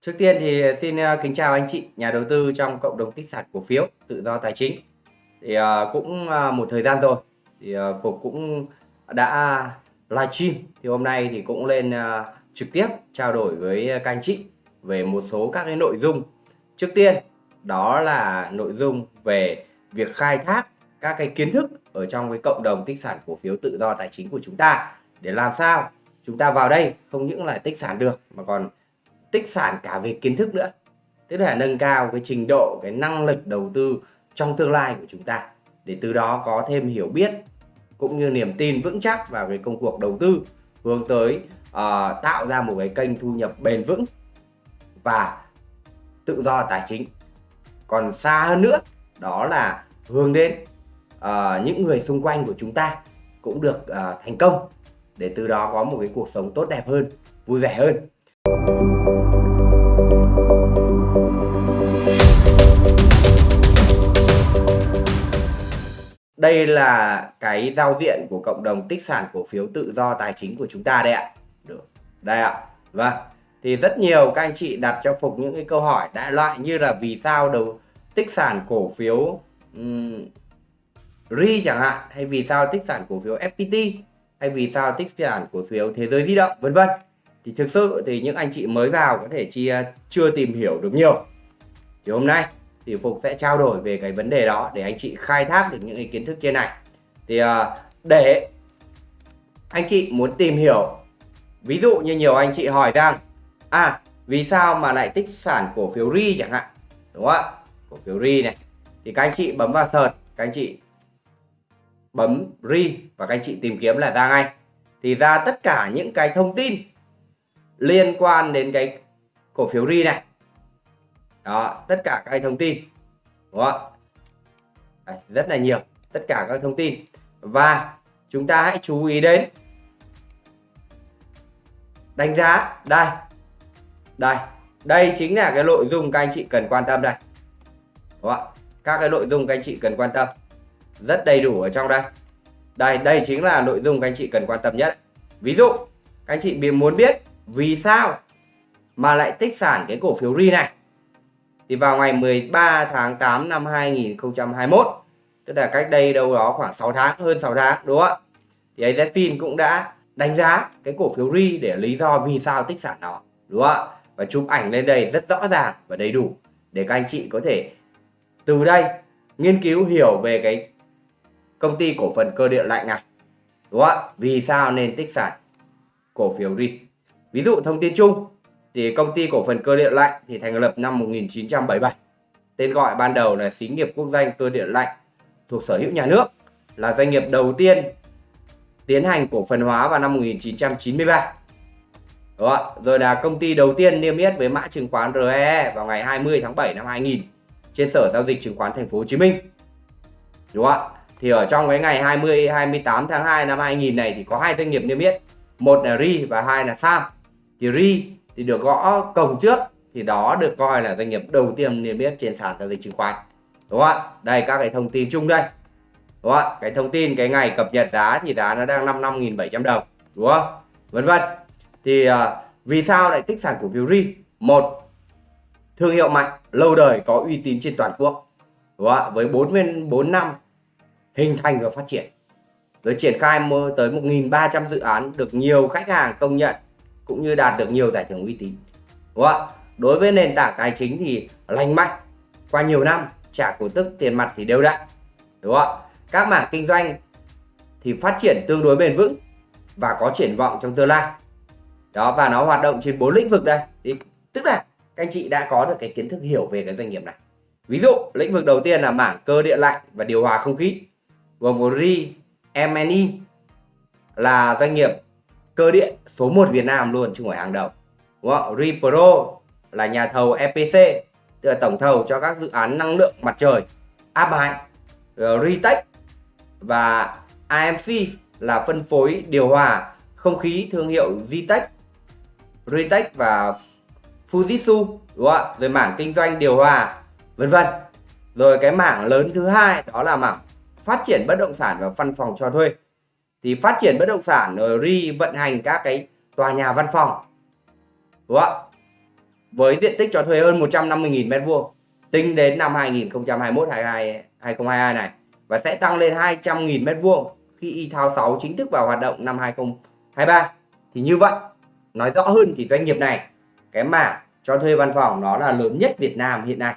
Trước tiên thì xin ờ, kính chào anh chị, nhà đầu tư trong cộng đồng tích sản cổ phiếu, tự do tài chính. Thì ờ, cũng ờ, một thời gian rồi, thì Phục cũng đã livestream thì hôm nay thì cũng lên trực tiếp trao đổi với các anh chị về một số các cái nội dung. Trước tiên, đó là nội dung về việc khai thác các cái kiến thức ở trong cái cộng đồng tích sản cổ phiếu tự do tài chính của chúng ta để làm sao chúng ta vào đây không những là tích sản được, mà còn tích sản cả về kiến thức nữa. Tức là nâng cao cái trình độ cái năng lực đầu tư trong tương lai của chúng ta. Để từ đó có thêm hiểu biết cũng như niềm tin vững chắc vào cái công cuộc đầu tư hướng tới uh, tạo ra một cái kênh thu nhập bền vững và tự do tài chính. Còn xa hơn nữa đó là hướng đến uh, những người xung quanh của chúng ta cũng được uh, thành công. Để từ đó có một cái cuộc sống tốt đẹp hơn vui vẻ hơn. Đây là cái giao diện của cộng đồng tích sản cổ phiếu tự do tài chính của chúng ta đây ạ. Được. Đây ạ. Vâng. Thì rất nhiều các anh chị đặt cho phục những cái câu hỏi đại loại như là vì sao đầu tích sản cổ phiếu um, ri chẳng hạn hay vì sao tích sản cổ phiếu fpt hay vì sao tích sản cổ phiếu thế giới di động vân vân. Thì thực sự thì những anh chị mới vào có thể chia chưa tìm hiểu được nhiều. Thì hôm nay thì Phục sẽ trao đổi về cái vấn đề đó để anh chị khai thác được những cái kiến thức trên này. Thì uh, để anh chị muốn tìm hiểu ví dụ như nhiều anh chị hỏi rằng à vì sao mà lại tích sản cổ phiếu ri chẳng hạn đúng không ạ? Cổ phiếu ri này. Thì các anh chị bấm vào search các anh chị bấm ri và các anh chị tìm kiếm là ra ngay. Thì ra tất cả những cái thông tin liên quan đến cái cổ phiếu ri này đó tất cả các thông tin. Đúng không Đấy, rất là nhiều. Tất cả các thông tin. Và chúng ta hãy chú ý đến đánh giá. Đây đây đây chính là cái nội dung các anh chị cần quan tâm đây. Đúng không? các cái nội dung các anh chị cần quan tâm. Rất đầy đủ ở trong đây. Đây đây chính là nội dung các anh chị cần quan tâm nhất. Ví dụ các anh chị muốn biết vì sao mà lại tích sản cái cổ phiếu ri này? Thì vào ngày 13 tháng 8 năm 2021 tức là cách đây đâu đó khoảng 6 tháng, hơn 6 tháng, đúng không ạ? Thì AZFIN cũng đã đánh giá cái cổ phiếu RI để lý do vì sao tích sản nó, đúng không ạ? Và chụp ảnh lên đây rất rõ ràng và đầy đủ để các anh chị có thể từ đây nghiên cứu, hiểu về cái công ty cổ phần cơ điện lạnh này, đúng không ạ? Vì sao nên tích sản cổ phiếu RI ví dụ thông tin chung thì công ty cổ phần cơ điện lạnh thì thành lập năm 1977 tên gọi ban đầu là xí nghiệp quốc doanh cơ điện lạnh thuộc sở hữu nhà nước là doanh nghiệp đầu tiên tiến hành cổ phần hóa vào năm 1993 đó, rồi là công ty đầu tiên niêm yết với mã chứng khoán RE vào ngày 20 tháng 7 năm 2000 trên sở giao dịch chứng khoán thành phố Hồ Chí Minh. Đúng không ạ? Thì ở trong cái ngày 20 28 tháng 2 năm 2000 này thì có hai doanh nghiệp niêm yết, một là RI và hai là SAM. Thì RI thì được gõ cổng trước thì đó được coi là doanh nghiệp đầu tiên niêm yết trên sàn giao dịch chứng khoán. Đúng không ạ? Đây các cái thông tin chung đây. Đúng không ạ? Cái thông tin cái ngày cập nhật giá thì giá nó đang 55.700 đồng. Đúng không? Vân vân. Thì uh, vì sao lại tích sản cổ phiếu ri một thương hiệu mạnh lâu đời có uy tín trên toàn quốc. Đúng không ạ? Với 44 năm hình thành và phát triển. Rồi triển khai tới 1.300 dự án được nhiều khách hàng công nhận cũng như đạt được nhiều giải thưởng uy tín. Đúng không ạ? Đối với nền tảng tài chính thì lành mạnh qua nhiều năm trả cổ tức tiền mặt thì đều đặn. Đúng không ạ? Các mảng kinh doanh thì phát triển tương đối bền vững và có triển vọng trong tương lai. Đó và nó hoạt động trên bốn lĩnh vực đây. Thì tức là các anh chị đã có được cái kiến thức hiểu về cái doanh nghiệp này. Ví dụ lĩnh vực đầu tiên là mảng cơ điện lạnh và điều hòa không khí. Gồm có RI, MNE là doanh nghiệp cơ điện số 1 Việt Nam luôn chứ không phải hàng đầu. Đúng không? Repro là nhà thầu EPC tức là tổng thầu cho các dự án năng lượng mặt trời, áp mạnh ờ, Retech và AMC là phân phối, điều hòa không khí thương hiệu Ztech Retech và Fujitsu, đúng không ạ? Rồi mảng kinh doanh điều hòa, vân vân. Rồi cái mảng lớn thứ hai đó là mảng phát triển bất động sản và văn phòng cho thuê thì phát triển bất động sản, rồi ri vận hành các cái tòa nhà văn phòng. Đúng không với diện tích cho thuê hơn 150.000 m2 tính đến năm 2021 22 2022 này, và sẽ tăng lên 200.000 m2 khi y thao 6 chính thức vào hoạt động năm 2023 thì như vậy, nói rõ hơn thì doanh nghiệp này, cái mảng cho thuê văn phòng nó là lớn nhất Việt Nam hiện nay,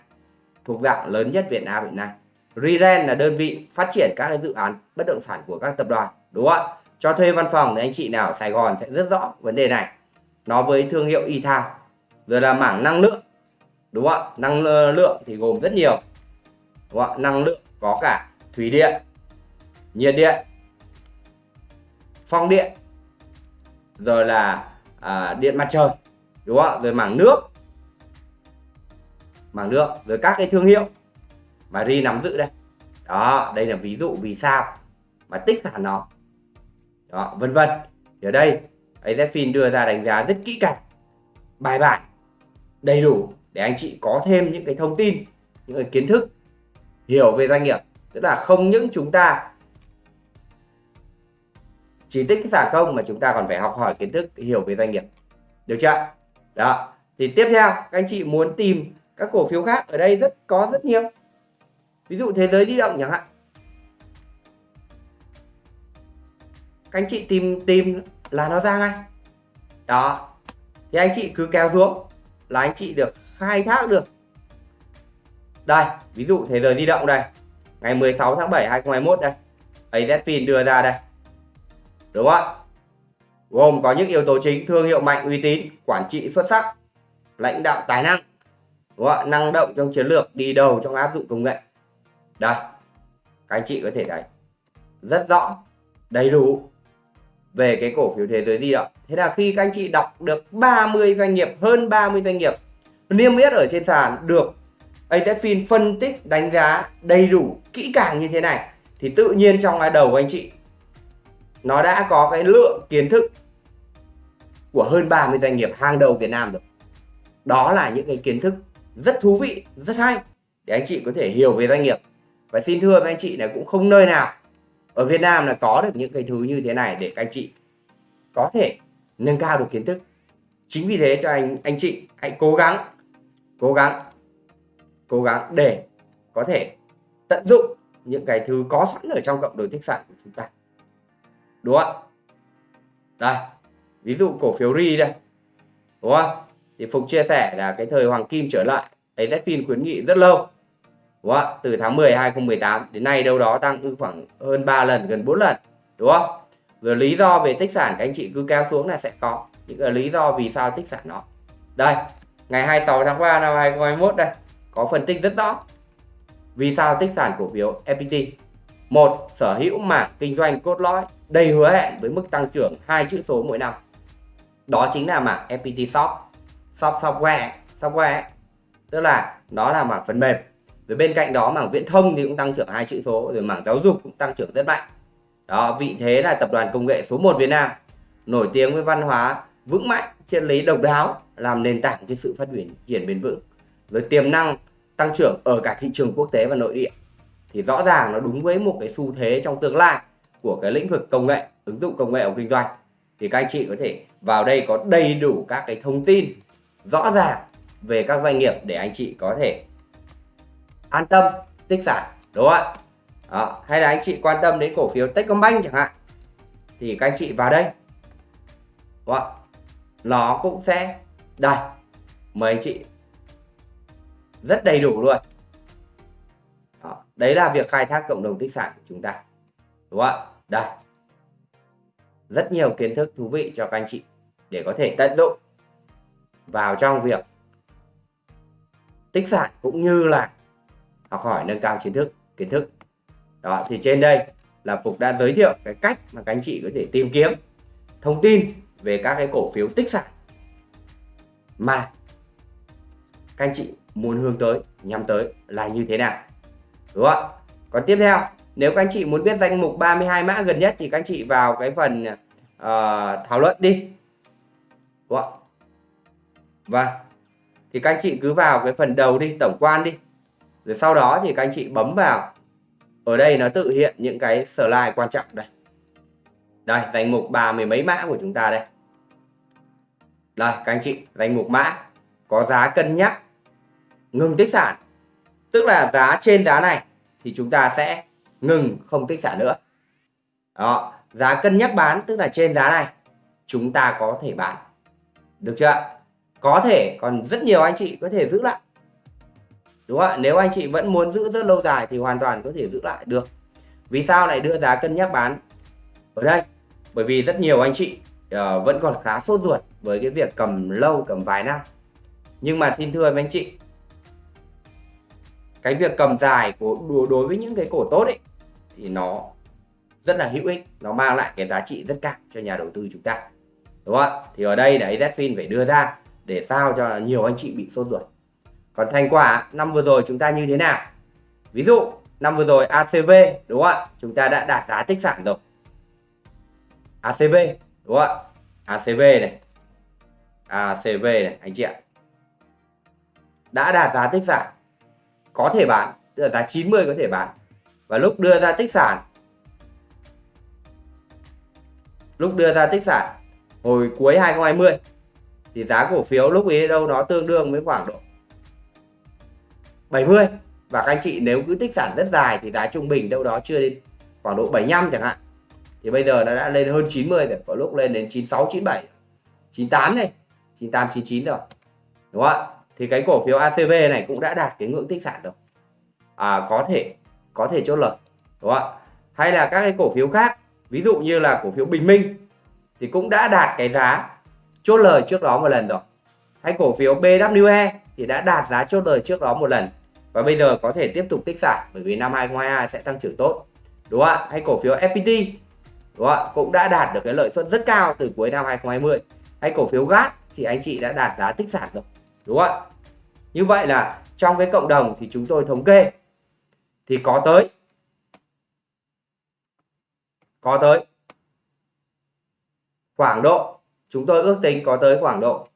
thuộc dạng lớn nhất Việt Nam hiện nay. Reren là đơn vị phát triển các dự án bất động sản của các tập đoàn đúng không ạ? Cho thuê văn phòng thì anh chị nào ở Sài Gòn sẽ rất rõ vấn đề này. Nó với thương hiệu e-Town. Rồi là mảng năng lượng. Đúng không ạ? Năng lượng thì gồm rất nhiều. Đúng không ạ? Năng lượng có cả thủy điện nhiệt điện phong điện rồi là à, điện mặt trời. Đúng không ạ? Rồi mảng nước. Mảng nước rồi các cái thương hiệu mà ri nắm giữ đây. Đó đây là ví dụ vì sao mà tích sản nó đó, vân vân. Ở đây AZFIN đưa ra đánh giá rất kỹ càng, bài bản, đầy đủ để anh chị có thêm những cái thông tin, những cái kiến thức, hiểu về doanh nghiệp. Tức là không những chúng ta chỉ tích cái sản không mà chúng ta còn phải học hỏi kiến thức, hiểu về doanh nghiệp. Được chưa? Đó. Thì tiếp theo, các anh chị muốn tìm các cổ phiếu khác ở đây rất, có rất nhiều. Ví dụ thế giới di động chẳng hạn. Các anh chị tìm tìm là nó ra ngay. Đó. Thì anh chị cứ kéo xuống là anh chị được khai thác được. Đây, ví dụ thế giới di động đây. Ngày 16 tháng 7 2021 đây. AZPIN đưa ra đây. Đúng không ạ? Gồm có những yếu tố chính, thương hiệu mạnh, uy tín, quản trị xuất sắc, lãnh đạo tài năng. Đúng không năng động trong chiến lược, đi đầu trong áp dụng công nghệ. Đây. Các anh chị có thể thấy. Rất rõ, đầy đủ về cái cổ phiếu thế giới di động thế là khi các anh chị đọc được 30 doanh nghiệp, hơn 30 doanh nghiệp niêm yết ở trên sàn được AZFIN phân tích, đánh giá đầy đủ, kỹ càng như thế này, thì tự nhiên trong cái đầu của anh chị, nó đã có cái lượng kiến thức của hơn 30 doanh nghiệp hàng đầu Việt Nam rồi. Đó là những cái kiến thức rất thú vị, rất hay để anh chị có thể hiểu về doanh nghiệp. Và xin thưa với anh chị là cũng không nơi nào ở Việt Nam là có được những cái thứ như thế này để các anh chị có thể nâng cao được kiến thức. Chính vì thế cho anh anh chị hãy cố gắng cố gắng cố gắng để có thể tận dụng những cái thứ có sẵn ở trong cộng đồng tích sản của chúng ta. Đúng không đây, ví dụ cổ phiếu ri đây. Đúng không? Thì phục chia sẻ là cái thời hoàng kim trở lại. AZFIN khuyến nghị rất lâu đúng không từ tháng 10 2018 đến nay đâu đó tăng khoảng hơn 3 lần, gần 4 lần, đúng không? Rồi lý do về tích sản các anh chị cứ kéo xuống là sẽ có. Những cái lý do vì sao tích sản nó. Đây, ngày 26 tháng 3 năm 2021 đây, có phân tích rất rõ. Vì sao tích sản cổ phiếu FPT một, sở hữu mảng kinh doanh cốt lõi, đầy hứa hẹn với mức tăng trưởng hai chữ số mỗi năm. Đó chính là mảng FPT Shop. Shop Software Software, tức là nó là mảng phần mềm rồi bên cạnh đó mảng viễn thông thì cũng tăng trưởng hai chữ số, rồi mảng giáo dục cũng tăng trưởng rất mạnh. Đó, vị thế là tập đoàn công nghệ số 1 Việt Nam, nổi tiếng với văn hóa vững mạnh triết lý độc đáo, làm nền tảng cho sự phát triển bền vững. Rồi tiềm năng tăng trưởng ở cả thị trường quốc tế và nội địa. Thì rõ ràng nó đúng với một cái xu thế trong tương lai của cái lĩnh vực công nghệ, ứng dụng công nghệ ở kinh doanh. Thì các anh chị có thể vào đây có đầy đủ các cái thông tin rõ ràng về các doanh nghiệp để anh chị có thể an tâm, tích sản, đúng không ạ đó. hay là anh chị quan tâm đến cổ phiếu Techcombank chẳng hạn, thì các anh chị vào đây đúng không? nó cũng sẽ, đây, mời anh chị rất đầy đủ luôn đó. đấy là việc khai thác cộng đồng tích sản của chúng ta, đúng không ạ đây rất nhiều kiến thức thú vị cho các anh chị để có thể tận dụng vào trong việc tích sản cũng như là học hỏi nâng cao kiến thức kiến thức. Đó thì trên đây là Phục đã giới thiệu cái cách mà các anh chị có thể tìm kiếm thông tin về các cái cổ phiếu tích sản mà các anh chị muốn hướng tới nhắm tới là như thế nào. Đúng không ạ? Còn tiếp theo nếu các anh chị muốn biết danh mục 32 mã gần nhất thì các anh chị vào cái phần uh, thảo luận đi. Đúng không ạ? Vâng. Thì các anh chị cứ vào cái phần đầu đi tổng quan đi rồi sau đó thì các anh chị bấm vào. Ở đây nó tự hiện những cái slide quan trọng đây. Đây, danh mục ba mươi mấy mã của chúng ta đây. Đây, các anh chị, danh mục mã có giá cân nhắc ngừng tích sản. Tức là giá trên giá này thì chúng ta sẽ ngừng không tích sản nữa. Đó, giá cân nhắc bán tức là trên giá này chúng ta có thể bán. Được chưa có thể, còn rất nhiều anh chị có thể giữ lại đúng không ạ? Nếu anh chị vẫn muốn giữ rất lâu dài thì hoàn toàn có thể giữ lại được. Vì sao lại đưa giá cân nhắc bán ở đây? Bởi vì rất nhiều anh chị uh, vẫn còn khá sốt ruột với cái việc cầm lâu cầm vài năm. Nhưng mà xin thưa với anh chị cái việc cầm dài của đối với những cái cổ tốt ấy thì nó rất là hữu ích. Nó mang lại cái giá trị rất cao cho nhà đầu tư chúng ta. Đúng không ạ? Thì ở đây là AZFIN phải đưa ra để sao cho nhiều anh chị bị sốt ruột còn thành quả, năm vừa rồi chúng ta như thế nào? Ví dụ, năm vừa rồi ACV đúng không ạ? Chúng ta đã đạt giá tích sản rồi. ACV đúng không ạ? ACV này. ACV này, anh chị ạ. Đã đạt giá tích sản. Có thể bán, tức là giá 90 có thể bán. Và lúc đưa ra tích sản, lúc đưa ra tích sản hồi cuối 2020 thì giá cổ phiếu lúc ấy đâu nó tương đương với khoảng độ 70 và các anh chị nếu cứ tích sản rất dài thì giá trung bình đâu đó chưa đến khoảng độ 75 chẳng hạn. Thì bây giờ nó đã lên hơn 90 rồi có lúc lên đến 96 97 98 này 98 99 rồi. Đúng không ạ? Thì cái cổ phiếu ACV này cũng đã đạt cái ngưỡng tích sản rồi. À, có thể có thể chốt lời. Đúng không ạ? Hay là các cái cổ phiếu khác ví dụ như là cổ phiếu Bình Minh thì cũng đã đạt cái giá chốt lời trước đó một lần rồi. Hay cổ phiếu BWE thì đã đạt giá chốt lời trước đó một lần và bây giờ có thể tiếp tục tích sản, bởi vì năm 2022 sẽ tăng trưởng tốt. Đúng không ạ? Hay cổ phiếu FPT đúng không ạ? Cũng đã đạt được cái lợi suất rất cao từ cuối năm 2020 hay cổ phiếu GAT thì anh chị đã đạt giá tích sản rồi. Đúng không ạ? Như vậy là trong cái cộng đồng thì chúng tôi thống kê. Thì có tới. Có tới. Khoảng độ. Chúng tôi ước tính có tới khoảng độ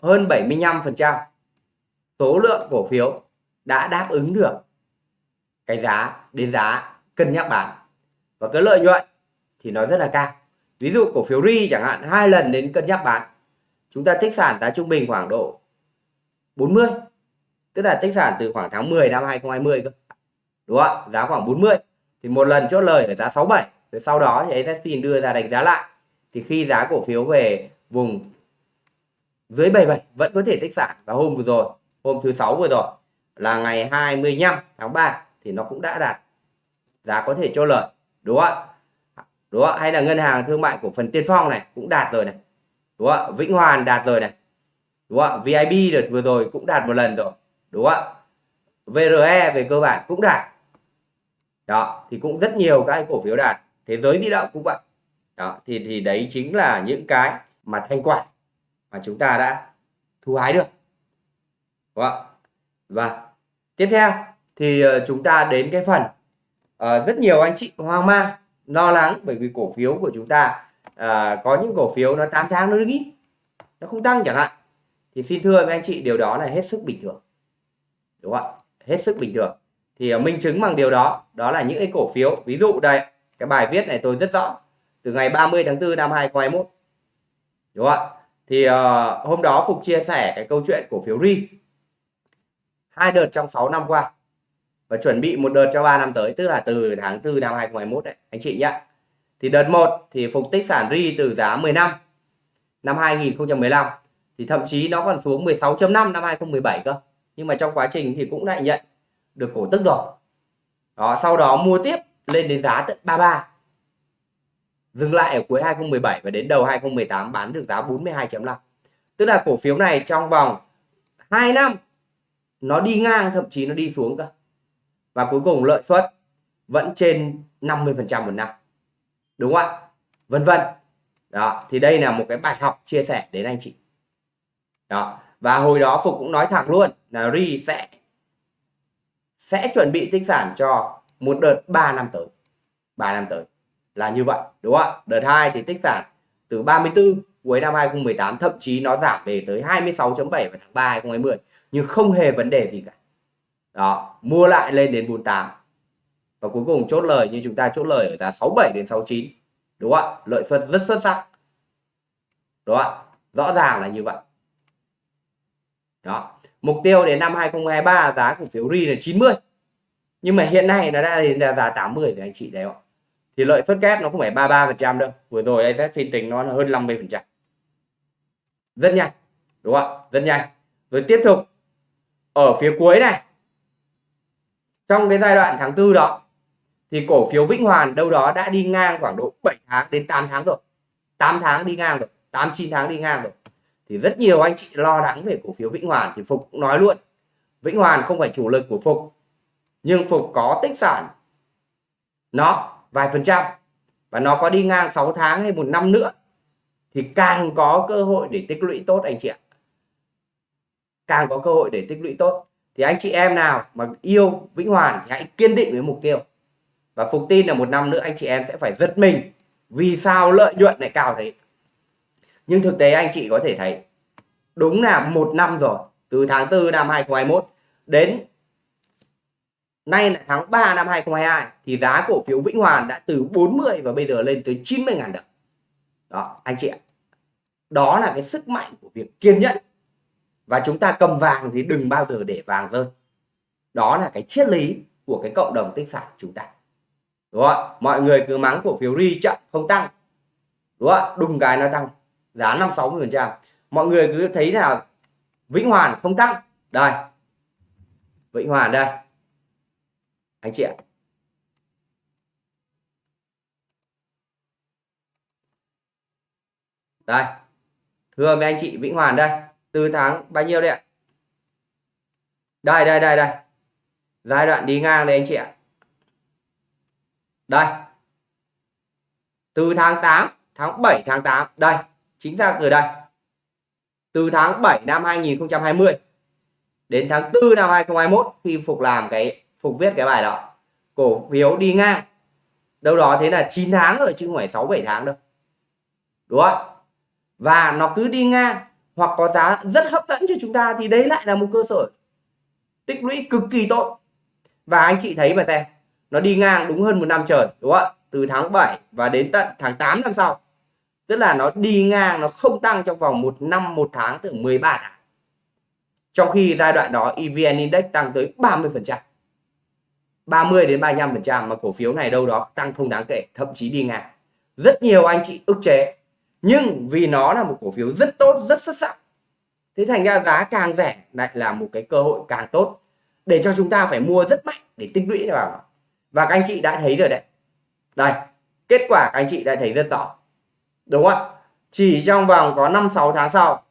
hơn 75% số lượng cổ phiếu đã đáp ứng được cái giá, đến giá cân nhắc bán. Và cái lợi nhuận thì nó rất là cao. Ví dụ cổ phiếu ri chẳng hạn, hai lần đến cân nhắc bán. Chúng ta tích sản giá trung bình khoảng độ 40 tức là tích sản từ khoảng tháng 10 năm 2020 cơ. Đúng không ạ? Giá khoảng 40 thì một lần chốt lời ở giá 67 rồi sau đó thì AZFIN đưa ra đánh giá lại. Thì khi giá cổ phiếu về vùng dưới 77 vẫn có thể tích sản. Và hôm vừa rồi, hôm thứ sáu vừa rồi là ngày 25 tháng 3 thì nó cũng đã đạt giá có thể cho lời, đúng không ạ? Đúng không hay là ngân hàng thương mại của phần tiên phong này cũng đạt rồi này, đúng không vĩnh hoàn đạt rồi này, đúng không vib đợt vừa rồi cũng đạt một lần rồi, đúng không ạ? Vre về cơ bản cũng đạt. Đó, thì cũng rất nhiều các cổ phiếu đạt. Thế giới di động cũng vậy. Đó, thì thì đấy chính là những cái mà thanh quả mà chúng ta đã thu hái được. Đúng không? và tiếp theo thì ờ, chúng ta đến cái phần uh, rất nhiều anh chị hoang mang lo lắng bởi vì cổ phiếu của chúng ta uh, có những cổ phiếu nó 8 tháng nó đứng ít nó không tăng chẳng hạn. Thì xin thưa với anh chị điều đó là hết sức bình thường đúng không ạ? Hết sức bình thường. Thì uh, minh chứng bằng điều đó đó là những cái cổ phiếu ví dụ đây cái bài viết này tôi rất rõ từ ngày 30 tháng 4 năm 2021 đúng không ạ? Thì uh, hôm đó Phục chia sẻ cái câu chuyện cổ phiếu RI hai đợt trong 6 năm qua. Và chuẩn bị một đợt cho 3 năm tới, tức là từ tháng 4 năm 2021 đấy, anh chị nhé thì đợt 1 thì Phục tích sản RI từ giá 10 năm năm 2015 thì thậm chí nó còn xuống 16.5 năm 2017 cơ. Nhưng mà trong quá trình thì cũng lại nhận được cổ tức rồi. Đó, sau đó mua tiếp lên đến giá tận 33 dừng lại ở cuối 2017 và đến đầu 2018 bán được giá 42.5 tức là cổ phiếu này trong vòng 2 năm nó đi ngang, thậm chí nó đi xuống cơ. Và cuối cùng lợi suất vẫn trên 50% một năm. Đúng không ạ? Vân vân. Đó, thì đây là một cái bài học chia sẻ đến anh chị. Đó, và hồi đó Phục cũng nói thẳng luôn là Ri sẽ sẽ chuẩn bị tích sản cho một đợt 3 năm tới. 3 năm tới. Là như vậy, đúng không ạ? Đợt 2 thì tích sản từ 34 cuối năm 2018 thậm chí nó giảm về tới 26.7 vào tháng 3 2020 nhưng không hề vấn đề gì cả. Đó, mua lại lên đến 48 và cuối cùng chốt lời như chúng ta chốt lời ở giá 67 đến 69 đúng không ạ? Lợi suất rất xuất sắc. Đúng không ạ? Rõ ràng là như vậy. Đó, mục tiêu đến năm 2023 giá cổ phiếu RI là 90 nhưng mà hiện nay nó đã đến giá 80 thì anh chị đấy ạ? Thì lợi suất kép nó không phải 33 phần trăm đâu. Vừa rồi AZ phiên tính nó là hơn 50 phần trăm. Rất nhanh. Đúng không ạ? Rất nhanh. Rồi tiếp tục ở phía cuối này. Trong cái giai đoạn tháng tư đó, thì cổ phiếu Vĩnh Hoàn đâu đó đã đi ngang khoảng độ 7 tháng đến 8 tháng rồi. 8 tháng đi ngang rồi 8 9 tháng đi ngang rồi. Thì rất nhiều anh chị lo lắng về cổ phiếu Vĩnh Hoàn. Thì Phục cũng nói luôn, Vĩnh Hoàn không phải chủ lực của Phục, nhưng Phục có tích sản. Nó vài phần trăm, và nó có đi ngang 6 tháng hay một năm nữa, thì càng có cơ hội để tích lũy tốt, anh chị ạ càng có cơ hội để tích lũy tốt. Thì anh chị em nào mà yêu Vĩnh Hoàn thì hãy kiên định với mục tiêu. Và Phục tin là một năm nữa anh chị em sẽ phải giật mình vì sao lợi nhuận lại cao thế. Nhưng thực tế anh chị có thể thấy, đúng là một năm rồi, từ tháng 4 năm 2021 đến nay là tháng 3 năm 2022 thì giá cổ phiếu Vĩnh Hoàn đã từ 40 và bây giờ lên tới 90 ngàn đồng. Đó, anh chị ạ. Đó là cái sức mạnh của việc kiên nhẫn và chúng ta cầm vàng thì đừng bao giờ để vàng rơi. Đó là cái triết lý của cái cộng đồng tích sản chúng ta. Đúng không mọi người cứ mắng cổ phiếu ri chậm, không tăng. Đúng không đùng cái nó tăng. Giá năm sáu phần trăm. Mọi người cứ thấy là vĩnh hoàn không tăng. Đây. Vĩnh hoàn đây. Anh chị ạ. Đây. Thưa mấy anh chị, vĩnh hoàn đây từ tháng bao nhiêu đấy ạ? Đây đây đây đây. Giai đoạn đi ngang đây anh chị ạ. Đây. Từ tháng 8 tháng 7 tháng 8 đây, chính xác từ đây. Từ tháng 7 năm 2020 đến tháng 4 năm 2021 khi Phục làm cái, Phục viết cái bài đó, cổ phiếu đi ngang. Đâu đó thế là 9 tháng rồi, chứ không phải 6 7 tháng đâu. Đúng không? Và nó cứ đi ngang hoặc có giá rất hấp dẫn cho chúng ta thì đấy lại là một cơ sở tích lũy cực kỳ tốt. Và anh chị thấy mà xem, nó đi ngang đúng hơn một năm trời, đúng không ạ? Từ tháng 7 và đến tận tháng 8 năm sau. Tức là nó đi ngang, nó không tăng trong vòng một năm, một tháng từ 13 tháng. Trong khi giai đoạn đó EVN Index tăng tới 30 phần trăm. 30 đến 35 phần trăm mà cổ phiếu này đâu đó tăng không đáng kể, thậm chí đi ngang. Rất nhiều anh chị ức chế nhưng vì nó là một cổ phiếu rất tốt, rất xuất sắc, thế thành ra giá càng rẻ lại là một cái cơ hội càng tốt để cho chúng ta phải mua rất mạnh để tích lũy vào. Và các anh chị đã thấy rồi đấy. Đây, kết quả các anh chị đã thấy rất rõ. Đúng không ạ? Chỉ trong vòng có 5 6 tháng sau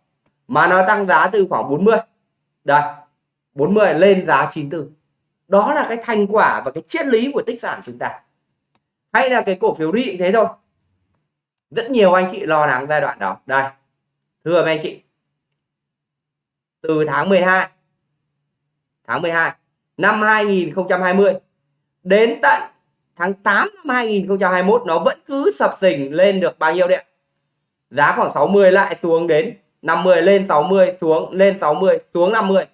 mà nó tăng giá từ khoảng 40 đây 40 lên giá 94 đó là cái thành quả và cái triết lý của tích sản chúng ta. Hay là cái cổ phiếu RI thế thôi rất nhiều anh chị lo lắng giai đoạn đó. Đây. Thưa mấy anh chị. Từ tháng 12 tháng 12 năm 2020 đến tận tháng 8 năm 2021 nó vẫn cứ sập sình lên được bao nhiêu đấy giá khoảng 60 lại xuống đến 50 lên 60 xuống, lên 60 xuống 50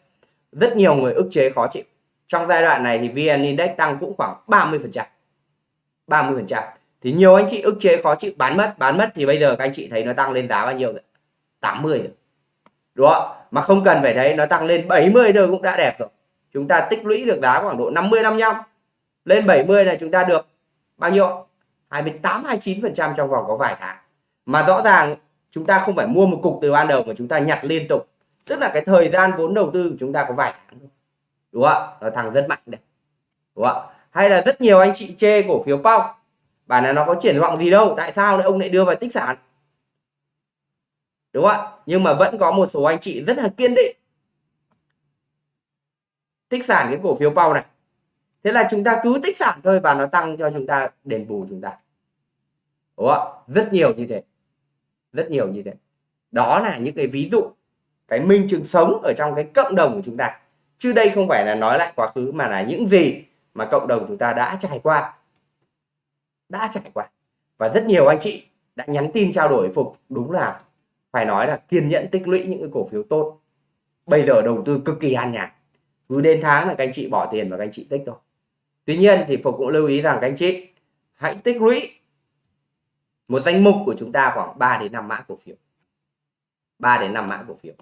rất nhiều người ức chế khó chịu. Trong giai đoạn này thì VN Index tăng cũng khoảng 30 phần trăm. 30 phần trăm thì nhiều anh chị ức chế khó chịu, bán mất bán mất thì bây giờ các anh chị thấy nó tăng lên giá bao nhiêu rồi? 80 rồi. Đúng không mà không cần phải thấy nó tăng lên 70 thôi cũng đã đẹp rồi. Chúng ta tích lũy được giá khoảng độ 50 55 lên 70 này chúng ta được bao nhiêu 28 29 phần trăm trong vòng có vài tháng. Mà rõ ràng chúng ta không phải mua một cục từ ban đầu mà chúng ta nhặt liên tục. Tức là cái thời gian vốn đầu tư của chúng ta có vài tháng đúng không ạ? Nó thằng rất mạnh đấy đúng không ạ? Hay là rất nhiều anh chị chê cổ phiếu Pau bản là nó có triển vọng gì đâu, tại sao lại ông lại đưa vào tích sản? Đúng không ạ? Nhưng mà vẫn có một số anh chị rất là kiên định. Tích sản cái cổ phiếu Pau này. Thế là chúng ta cứ tích sản thôi và nó tăng cho chúng ta, đền bù chúng ta. Đúng không ạ? Rất nhiều như thế. Rất nhiều như thế. Đó là những cái ví dụ, cái minh chứng sống ở trong cái cộng đồng của chúng ta. Chứ đây không phải là nói lại quá khứ mà là những gì mà cộng đồng chúng ta đã trải qua đã trải qua. Và rất nhiều anh chị đã nhắn tin trao đổi phục đúng là phải nói là kiên nhẫn tích lũy những cái cổ phiếu tốt. Bây giờ đầu tư cực kỳ an nhàn. Cứ đến tháng là các anh chị bỏ tiền và các anh chị tích thôi. Tuy nhiên thì phục cũng lưu ý rằng các anh chị, hãy tích lũy một danh mục của chúng ta khoảng 3 đến 5 mã cổ phiếu. 3 đến 5 mã cổ phiếu.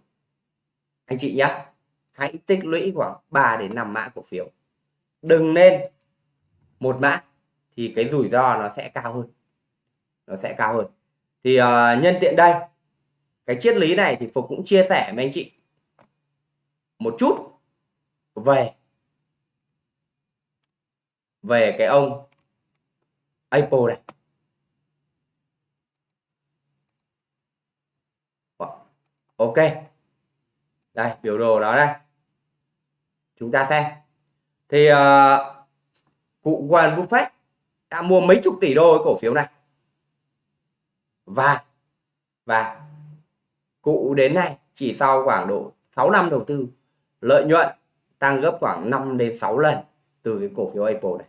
Anh chị nhé hãy tích lũy khoảng 3 đến 5 mã cổ phiếu. Đừng nên một mã thì cái rủi ro nó sẽ cao hơn. Nó sẽ cao hơn. Thì uh, nhân tiện đây cái triết lý này thì Phục cũng chia sẻ với anh chị một chút về về cái ông Apple này. Vâng, ok. Đây biểu đồ đó đây. Chúng ta xem. Thì uh, cụ Warren Buffett đã mua mấy chục tỷ đô cái cổ phiếu này. Và và cụ đến nay chỉ sau khoảng độ 6 năm đầu tư, lợi nhuận tăng gấp khoảng 5 đến 6 lần từ cái cổ phiếu Apple này.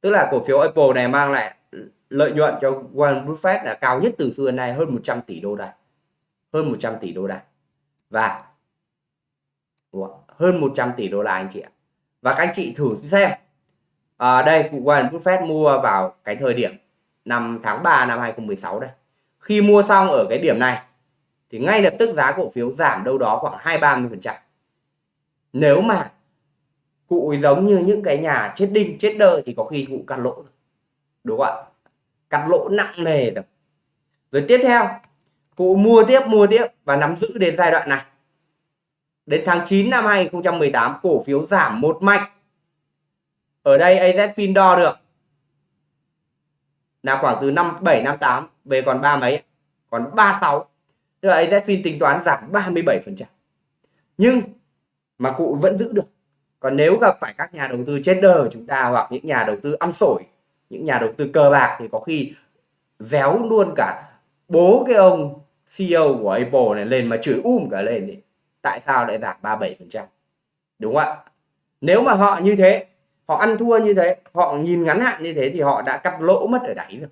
Tức là cổ phiếu Apple này mang lại lợi nhuận cho Warren Buffett là cao nhất từ xưa đến nay hơn 100 tỷ đô la hơn 100 tỷ đô la và hơn 100 tỷ đô la anh chị ạ. Và các anh chị thử xem à, đây cụ Warren Buffett mua vào cái thời điểm năm tháng 3 năm 2016 đây. Khi mua xong ở cái điểm này thì ngay lập tức giá cổ phiếu giảm đâu đó khoảng 2 30 phần trăm. Nếu mà cụ giống như những cái nhà chết đinh chết đơ thì có khi cụ cắt lỗ rồi đúng không ạ? Cắt lỗ nặng nề rồi. Rồi tiếp theo cụ mua tiếp mua tiếp và nắm giữ đến giai đoạn này. Đến tháng 9 năm 2018 cổ phiếu giảm một mạch ở đây AZFIN đo được. Là khoảng từ năm 7 năm 8 về còn ba mấy còn 36 tức là AZFIN tính toán giảm 37 phần trăm. Nhưng mà cụ vẫn giữ được. Còn nếu gặp phải các nhà đầu tư trên đời chúng ta hoặc những nhà đầu tư ăn sổi, những nhà đầu tư cờ bạc thì có khi déo luôn cả bố cái ông CEO của Apple này lên mà chửi um cả lên thì tại sao lại giảm 37 phần trăm? Đúng không ạ? Nếu mà họ như thế họ ăn thua như thế, họ nhìn ngắn hạn như thế thì họ đã cắt lỗ mất ở đáy rồi.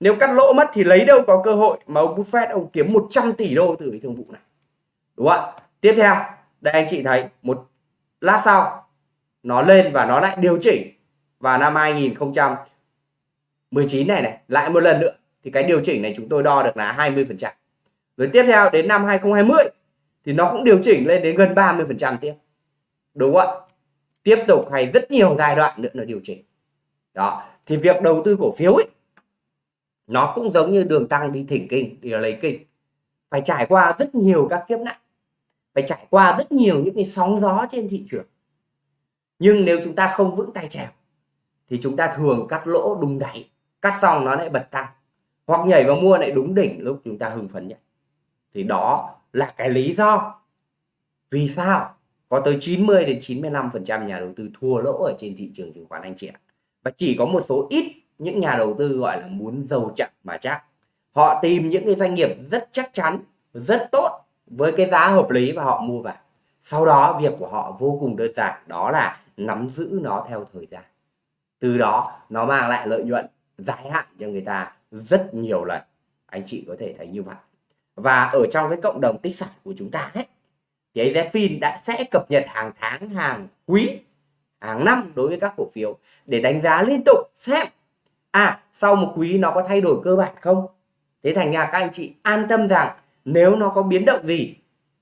Nếu cắt lỗ mất thì lấy đâu có cơ hội mà ông Buffett, ông kiếm 100 tỷ đô từ cái thương vụ này. Đúng không ạ? Tiếp theo, đây anh chị thấy, một lát sau, nó lên và nó lại điều chỉnh. Vào năm 2019 này này, lại một lần nữa, thì cái điều chỉnh này chúng tôi đo được là 20 phần trăm. Rồi tiếp theo, đến năm 2020 thì nó cũng điều chỉnh lên đến gần 30 phần trăm tiếp. Đúng không ạ? Tiếp tục hay rất nhiều giai đoạn nữa nó điều chỉnh. Đó, thì việc đầu tư cổ phiếu ấy, nó cũng giống như đường tăng đi thỉnh kinh, đi lấy kinh. Phải trải qua rất nhiều các kiếp nạn, phải trải qua rất nhiều những cái sóng gió trên thị trường. Nhưng nếu chúng ta không vững tay trèo, thì chúng ta thường cắt lỗ đúng đáy, cắt xong nó lại bật tăng. Hoặc nhảy vào mua lại đúng đỉnh lúc chúng ta hưng phấn nhỉ thì đó là cái lý do vì sao có tới 90 đến 95 phần trăm nhà đầu tư thua lỗ ở trên thị trường chứng khoán anh chị ạ. Và chỉ có một số ít những nhà đầu tư gọi là muốn giàu chậm mà chắc. Họ tìm những cái doanh nghiệp rất chắc chắn, rất tốt với cái giá hợp lý và họ mua vào. Sau đó việc của họ vô cùng đơn giản, đó là nắm giữ nó theo thời gian. Từ đó nó mang lại lợi nhuận dài hạn cho người ta rất nhiều lần. Anh chị có thể thấy như vậy. Và ở trong cái cộng đồng tích sản của chúng ta ấy thì AZFIN đã sẽ cập nhật hàng tháng, hàng quý, hàng năm đối với các cổ phiếu. Để đánh giá liên tục xem à sau một quý nó có thay đổi cơ bản không? Thế thành ra các anh chị an tâm rằng nếu nó có biến động gì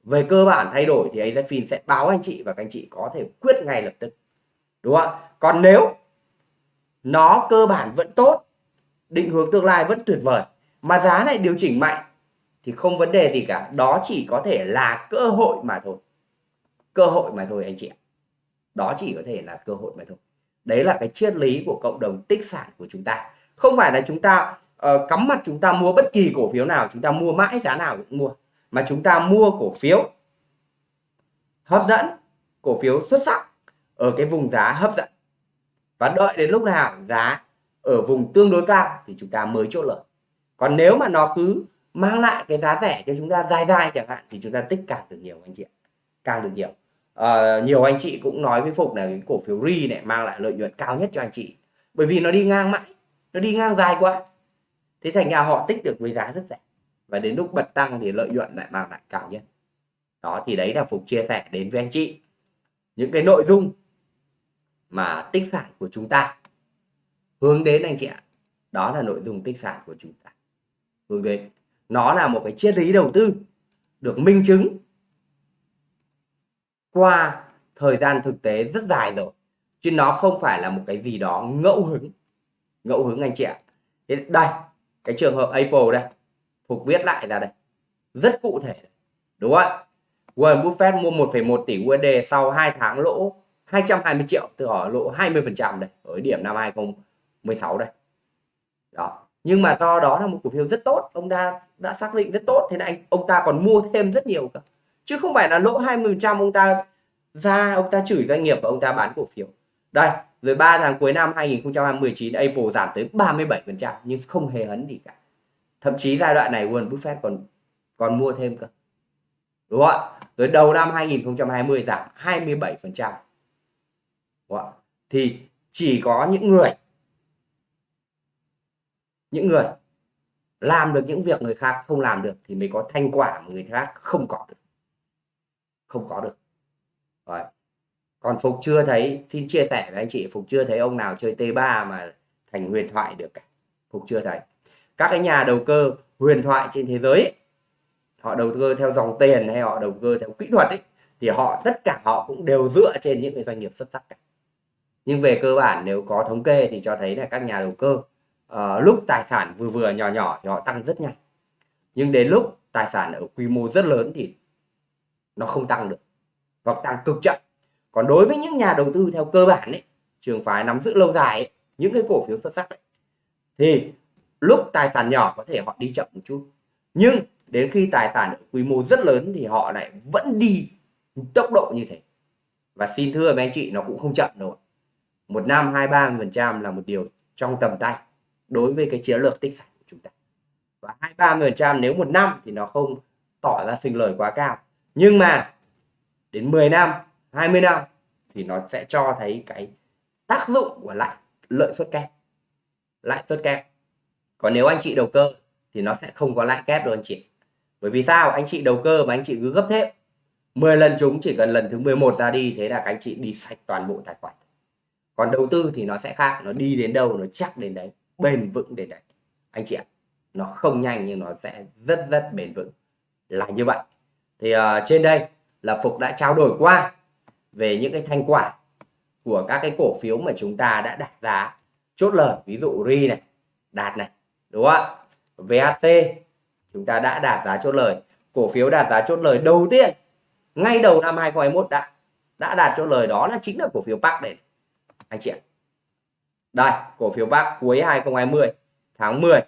về cơ bản thay đổi thì AZFIN sẽ báo anh chị và các anh chị có thể quyết ngay lập tức. Đúng không ạ? Còn nếu nó cơ bản vẫn tốt, định hướng tương lai vẫn tuyệt vời, mà giá này điều chỉnh mạnh thì không vấn đề gì cả. Đó chỉ có thể là cơ hội mà thôi. Cơ hội mà thôi anh chị ạ. Đó chỉ có thể là cơ hội mà thôi. Đấy là cái triết lý của cộng đồng tích sản của chúng ta. Không phải là chúng ta uh, cắm mặt chúng ta mua bất kỳ cổ phiếu nào chúng ta mua mãi giá nào cũng mua. Mà chúng ta mua cổ phiếu hấp dẫn cổ phiếu xuất sắc ở cái vùng giá hấp dẫn. Và đợi đến lúc nào giá ở vùng tương đối cao thì chúng ta mới chốt lời còn nếu mà nó cứ mang lại cái giá rẻ cho chúng ta dài dài chẳng hạn thì chúng ta tích càng được nhiều anh chị ạ. Càng được nhiều. À, nhiều anh chị cũng nói với phục là cái cổ phiếu ri này mang lại lợi nhuận cao nhất cho anh chị. Bởi vì nó đi ngang mãi nó đi ngang dài quá. Thế thành ra họ tích được với giá rất rẻ. Và đến lúc bật tăng thì lợi nhuận lại mang lại cao nhất. Đó thì đấy là phục chia sẻ đến với anh chị. Những cái nội dung mà tích sản của chúng ta. Hướng đến anh chị ạ. Đó là nội dung tích sản của chúng ta. Hướng đến nó là một cái triết lý đầu tư được minh chứng qua thời gian thực tế rất dài rồi. Chứ nó không phải là một cái gì đó ngẫu hứng. Ngẫu hứng anh chị ạ. Thế đây cái trường hợp Apple đây. Phục viết lại ra đây. Rất cụ thể đúng không Warren Buffett mua 1,1 tỷ USD sau 2 tháng lỗ 220 triệu. Từ ở lỗ 20 phần trăm đây. Ở điểm năm 2016 đây. Đó nhưng mà do đó là một cổ phiếu rất tốt, ông ta đã xác định rất tốt, thế này anh, ông ta còn mua thêm rất nhiều cả chứ không phải là lỗ 20 phần trăm ông ta ra, ông ta chửi doanh nghiệp và ông ta bán cổ phiếu. Đây, rồi 3 tháng cuối năm 2019 Apple giảm tới 37 phần trăm, nhưng không hề hấn gì cả. Thậm chí giai đoạn này Warren Buffett còn còn mua thêm cơ. Đúng không ạ? Rồi đầu năm 2020 giảm 27 phần trăm. Thì chỉ có những người những người làm được những việc người khác không làm được thì mới có thành quả mà người khác không có được. Không có được. Rồi. Còn Phục chưa thấy xin chia sẻ với anh chị Phục chưa thấy ông nào chơi T3 mà thành huyền thoại được cả. Phục chưa thấy. Các cái nhà đầu cơ huyền thoại trên thế giới ấy, họ đầu cơ theo dòng tiền hay họ đầu cơ theo kỹ thuật ấy thì họ tất cả họ cũng đều dựa trên những cái doanh nghiệp xuất sắc cả. Nhưng về cơ bản nếu có thống kê thì cho thấy là các nhà đầu cơ uh, lúc tài sản vừa vừa nhỏ nhỏ thì họ tăng rất nhanh. Nhưng đến lúc tài sản ở quy mô rất lớn thì nó không tăng được hoặc tăng cực chậm. Còn đối với những nhà đầu tư theo cơ bản ấy trường phái nắm giữ lâu dài ấy, những cái cổ phiếu xuất sắc ấy, thì lúc tài sản nhỏ có thể họ đi chậm một chút. Nhưng đến khi tài sản ở quy mô rất lớn thì họ lại vẫn đi tốc độ như thế. Và xin thưa với anh chị nó cũng không chậm đâu một năm hai ba phần trăm là một điều trong tầm tay đối với cái chiến lược tích sản của chúng ta. Và hai ba phần trăm nếu một năm thì nó không tỏ ra sinh lời quá cao. Nhưng mà đến 10 năm 20 năm thì nó sẽ cho thấy cái tác dụng của lại lợi suất kép. Lãi suất kép. Còn nếu anh chị đầu cơ thì nó sẽ không có lãi kép đâu anh chị. Bởi vì sao? Anh chị đầu cơ mà anh chị cứ gấp thép 10 lần chúng chỉ cần lần thứ 11 ra đi, thế là các anh chị đi sạch toàn bộ tài khoản. Còn đầu tư thì nó sẽ khác, nó đi đến đâu nó chắc đến đấy bền vững đến đấy anh chị ạ nó không nhanh nhưng nó sẽ rất rất bền vững. Là như vậy. Thì uh, trên đây là Phục đã trao đổi qua về những cái thành quả của các cái cổ phiếu mà chúng ta đã đặt giá. Chốt lời ví dụ ri này đạt này đúng không ạ? VHC chúng ta đã đạt giá chốt lời. Cổ phiếu đạt giá chốt lời đầu tiên ngay đầu năm 2021 đã đã đạt chốt lời. Đó là chính là cổ phiếu Park này. Anh chị ạ đây, cổ phiếu bác cuối 2020 tháng 10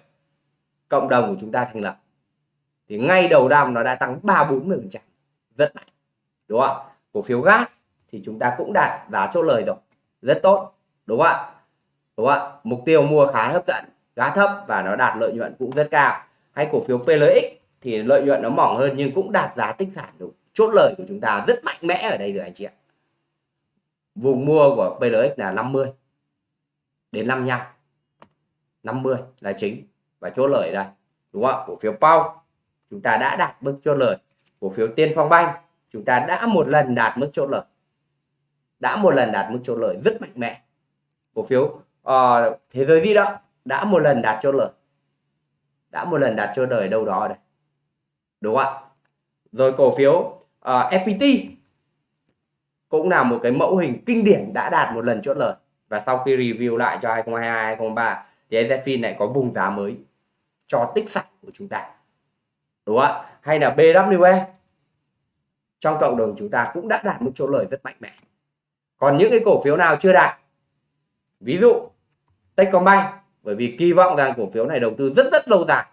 cộng đồng của chúng ta thành lập. Thì ngay đầu năm nó đã tăng 3 40 phần trăm, rất mạnh, đúng không ạ? Cổ phiếu gas thì chúng ta cũng đạt giá chốt lời rồi, rất tốt, đúng không ạ? Đúng không ạ? Mục tiêu mua khá hấp dẫn, giá thấp và nó đạt lợi nhuận cũng rất cao. Hay cổ phiếu PLX thì lợi nhuận nó mỏng hơn nhưng cũng đạt giá tích sản đúng. Chốt lời của chúng ta rất mạnh mẽ ở đây rồi anh chị ạ. Vùng mua của PLX là 50 đến 55 50 là chính. Và chốt lời đây đúng không cổ phiếu Pau chúng ta đã đạt mức chốt lời. Cổ phiếu Tiên Phong Banh chúng ta đã một lần đạt mức chốt lời. Đã một lần đạt mức chốt lời rất mạnh mẽ. Cổ phiếu uh, thế giới di động đã một lần đạt chốt lời. Đã một lần đạt chốt lời đâu đó đây. Đúng không ạ? Rồi cổ phiếu ờ, uh, FPT cũng là một cái mẫu hình kinh điển đã đạt một lần chốt lời và sau khi review lại cho 2022 2023 thì EZFIN lại có vùng giá mới cho tích sạch của chúng ta. Đúng không ạ? Hay là BWE trong cộng đồng chúng ta cũng đã đạt mức chốt lời rất mạnh mẽ. Còn những cái cổ phiếu nào chưa đạt? Ví dụ, Techcombank, bởi vì kỳ vọng rằng cổ phiếu này đầu tư rất rất lâu dài.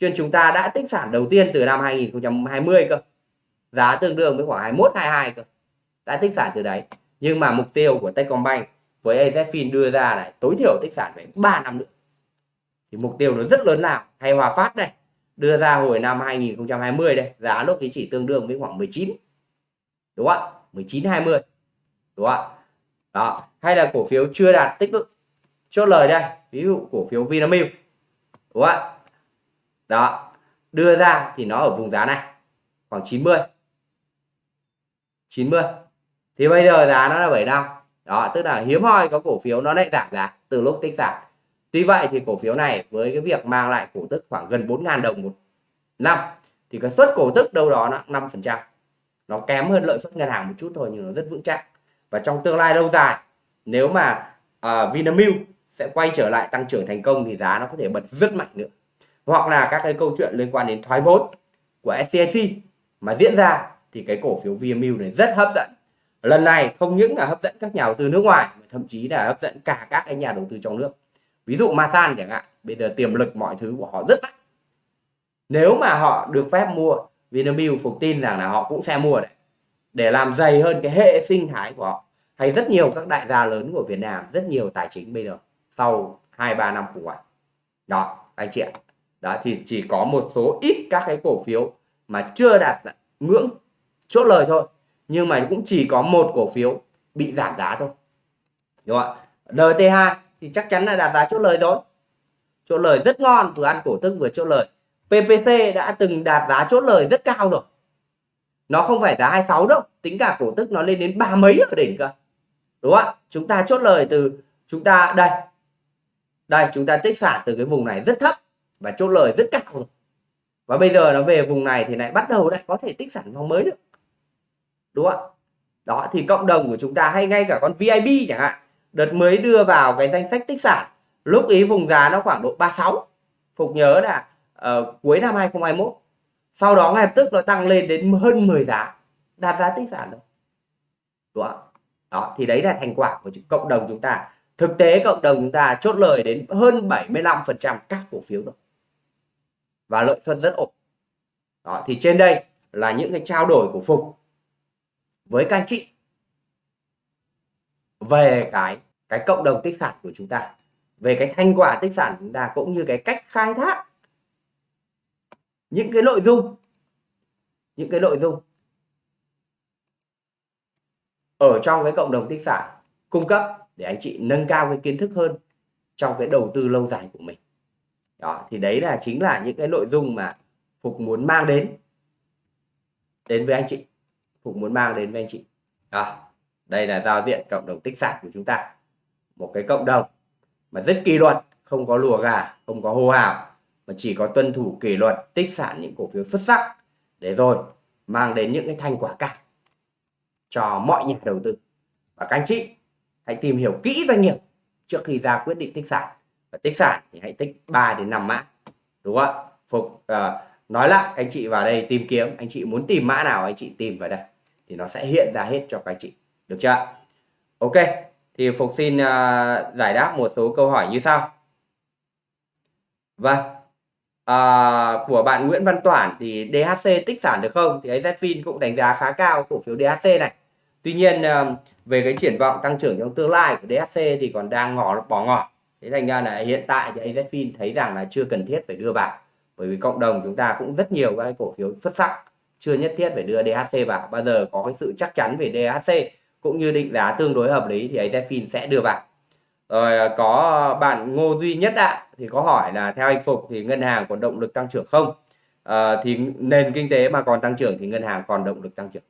Chuyên chúng ta đã tích sản đầu tiên từ năm 2020 cơ. Giá tương đương với khoảng 21 22 cơ. Đã tích sản từ đấy. Nhưng mà mục tiêu của Techcombank với AZFIN đưa ra này, tối thiểu tích sản phải 3 năm nữa. Thì mục tiêu nó rất lớn nào? Hay Hòa Phát đây, đưa ra hồi năm 2020 đây, giá lúc ấy chỉ tương đương với khoảng 19 đúng không ạ? 19 20 đúng không ạ? Đó, hay là cổ phiếu chưa đạt tích chốt lời đây, ví dụ cổ phiếu Vinamilk. Đúng không ạ? Đó, đưa ra thì nó ở vùng giá này, khoảng 90 90 thì bây giờ giá nó là 75 đó tức là hiếm hoi có cổ phiếu nó lại giảm giá từ lúc tích giảm. Tuy vậy thì cổ phiếu này với cái việc mang lại cổ tức khoảng gần 4.000 đồng một năm thì cái suất cổ tức đâu đó nó 5 phần trăm. Nó kém hơn lợi suất ngân hàng một chút thôi nhưng nó rất vững chắc. Và trong tương lai lâu dài nếu mà uh, Vinamilk sẽ quay trở lại tăng trưởng thành công thì giá nó có thể bật rất mạnh nữa. Hoặc là các cái câu chuyện liên quan đến thoái vốn của SCSP mà diễn ra thì cái cổ phiếu Vinamilk này rất hấp dẫn lần này không những là hấp dẫn các nhà đầu tư nước ngoài, mà thậm chí là hấp dẫn cả các cái nhà đầu tư trong nước. Ví dụ Masan chẳng hạn, bây giờ tiềm lực mọi thứ của họ rất mạnh. Nếu mà họ được phép mua, Vinamilk phục tin rằng là họ cũng sẽ mua đấy. Để làm dày hơn cái hệ sinh thái của họ. Hay rất nhiều các đại gia lớn của Việt Nam, rất nhiều tài chính bây giờ, sau 2-3 năm khủng hoảng. Đó, anh chị ạ. Đó thì chỉ có một số ít các cái cổ phiếu mà chưa đạt ngưỡng, chốt lời thôi nhưng mà cũng chỉ có một cổ phiếu bị giảm giá thôi. Đúng không ạ? NT2 thì chắc chắn là đạt giá chốt lời rồi. Chốt lời rất ngon, vừa ăn cổ tức vừa chốt lời. PPC đã từng đạt giá chốt lời rất cao rồi. Nó không phải giá 26 đâu, tính cả cổ tức nó lên đến ba mấy ở đỉnh cơ. Đúng không ạ? Chúng ta chốt lời từ, chúng ta, đây. Đây, chúng ta tích sản từ cái vùng này rất thấp và chốt lời rất cao rồi. Và bây giờ nó về vùng này thì lại bắt đầu lại có thể tích sản vòng mới được đúng không ạ? Đó thì cộng đồng của chúng ta hay ngay cả con VIP chẳng hạn đợt mới đưa vào cái danh sách tích sản lúc ý vùng giá nó khoảng độ 36 Phục nhớ là uh, cuối năm 2021 sau đó ngay lập tức nó tăng lên đến hơn 10 giá đạt giá tích sản rồi. Đúng không? đó thì đấy là thành quả của cộng đồng chúng ta. Thực tế cộng đồng chúng ta chốt lời đến hơn 75% các cổ phiếu rồi. Và lợi suất rất ổn. Đó thì trên đây là những cái trao đổi của Phục với các anh chị. Về cái cái cộng đồng tích sản của chúng ta, về cái thành quả tích sản chúng ta cũng như cái cách khai thác những cái nội dung, những cái nội dung ở trong cái cộng đồng tích sản cung cấp để anh chị nâng cao cái kiến thức hơn trong cái đầu tư lâu dài của mình. Đó, thì đấy là chính là những cái nội dung mà phục muốn mang đến đến với anh chị cũng muốn mang đến với anh chị. À, đây là giao diện cộng đồng tích sản của chúng ta. Một cái cộng đồng mà rất kỷ luật không có lùa gà không có hô hào mà chỉ có tuân thủ kỷ luật tích sản những cổ phiếu xuất sắc. Để rồi mang đến những cái thành quả cao cho mọi nhà đầu tư. Và các anh chị hãy tìm hiểu kỹ doanh nghiệp trước khi ra quyết định tích sản. Và tích sản thì hãy tích 3 đến 5 mã đúng không ạ? Phục uh, nói lại anh chị vào đây tìm kiếm anh chị muốn tìm mã nào anh chị tìm vào đây thì nó sẽ hiện ra hết cho các anh chị. Được chưa ok thì phục xin uh, giải đáp một số câu hỏi như sau. Vâng uh, của bạn Nguyễn Văn Toản thì DHC tích sản được không? Thì AZFIN cũng đánh giá khá cao cổ phiếu DHC này. Tuy nhiên uh, về cái triển vọng tăng trưởng trong tương lai của DHC thì còn đang ngỏ bỏ ngỏ. Thế thành ra là hiện tại thì AZFIN thấy rằng là chưa cần thiết phải đưa vào. Bởi vì cộng đồng chúng ta cũng rất nhiều các cổ phiếu xuất sắc chưa nhất thiết phải đưa DHC vào bao giờ có cái sự chắc chắn về DHC cũng như định giá tương đối hợp lý thì AZFIN sẽ đưa vào rồi à, có bạn Ngô Duy Nhất ạ thì có hỏi là theo anh Phục thì ngân hàng còn động lực tăng trưởng không? À, thì nền kinh tế mà còn tăng trưởng thì ngân hàng còn động lực tăng trưởng.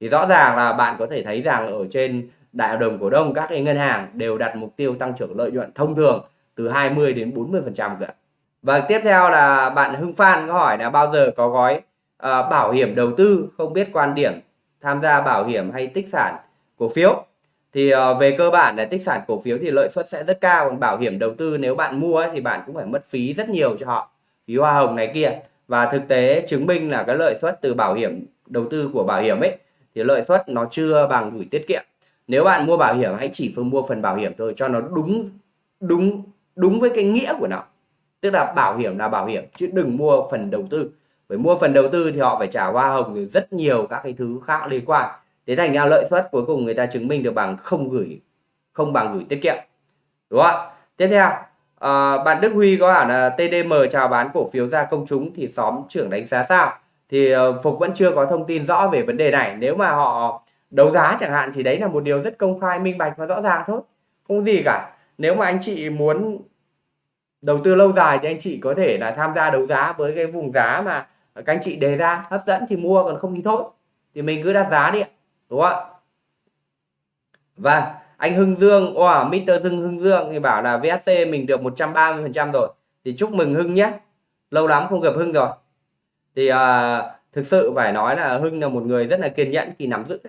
Thì rõ ràng là bạn có thể thấy rằng ở trên đại hội đồng cổ đông các cái ngân hàng đều đặt mục tiêu tăng trưởng lợi nhuận thông thường từ 20 đến 40 phần trăm cả. Và vâng, tiếp theo là bạn Hưng Phan có hỏi là bao giờ có gói à, bảo hiểm đầu tư không biết quan điểm tham gia bảo hiểm hay tích sản cổ phiếu. Thì à, về cơ bản là tích sản cổ phiếu thì lợi suất sẽ rất cao còn bảo hiểm đầu tư nếu bạn mua ấy, thì bạn cũng phải mất phí rất nhiều cho họ phí hoa hồng này kia. Và thực tế chứng minh là cái lợi suất từ bảo hiểm đầu tư của bảo hiểm ấy thì lợi suất nó chưa bằng gửi tiết kiệm. Nếu bạn mua bảo hiểm hãy chỉ phương mua phần bảo hiểm thôi cho nó đúng đúng đúng với cái nghĩa của nó. Tức là bảo hiểm là bảo hiểm chứ đừng mua phần đầu tư với mua phần đầu tư thì họ phải trả hoa hồng rồi rất nhiều các cái thứ khác liên quan. Thế thành ra lợi suất cuối cùng người ta chứng minh được bằng không gửi không bằng gửi tiết kiệm. Đúng không tiếp theo à, bạn Đức Huy có hỏi là TDM chào bán cổ phiếu ra công chúng thì xóm trưởng đánh giá sao? Thì uh, Phục vẫn chưa có thông tin rõ về vấn đề này. Nếu mà họ đấu giá chẳng hạn thì đấy là một điều rất công khai minh bạch và rõ ràng thôi. Không gì cả. Nếu mà anh chị muốn đầu tư lâu dài thì anh chị có thể là tham gia đấu giá với cái vùng giá mà các anh chị đề ra hấp dẫn thì mua còn không thì thôi. Thì mình cứ đặt giá đi đúng không ạ? Vâng, anh Hưng Dương wow, Mr. Hưng Hưng Dương thì bảo là VSC mình được 130 phần trăm rồi. Thì chúc mừng Hưng nhé. Lâu lắm không gặp Hưng rồi. Thì uh, thực sự phải nói là Hưng là một người rất là kiên nhẫn khi nắm giữ.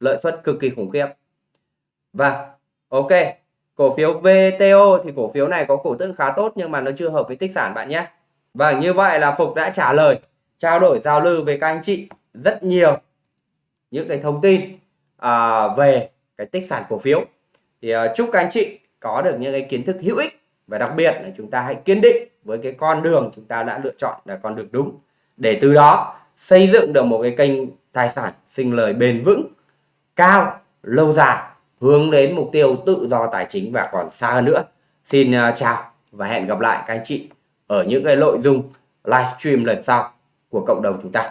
Lợi suất cực kỳ khủng khiếp. Và ok. Cổ phiếu VTO thì cổ phiếu này có cổ tức khá tốt nhưng mà nó chưa hợp với tích sản bạn nhé và như vậy là Phục đã trả lời trao đổi giao lưu với các anh chị rất nhiều những cái thông tin à, về cái tích sản cổ phiếu. Thì à, chúc các anh chị có được những cái kiến thức hữu ích và đặc biệt là chúng ta hãy kiên định với cái con đường chúng ta đã lựa chọn là con đường đúng. Để từ đó xây dựng được một cái kênh tài sản sinh lời bền vững cao lâu dài hướng đến mục tiêu tự do tài chính và còn xa hơn nữa. Xin à, chào và hẹn gặp lại các anh chị ở những cái nội dung livestream lần sau của cộng đồng chúng ta.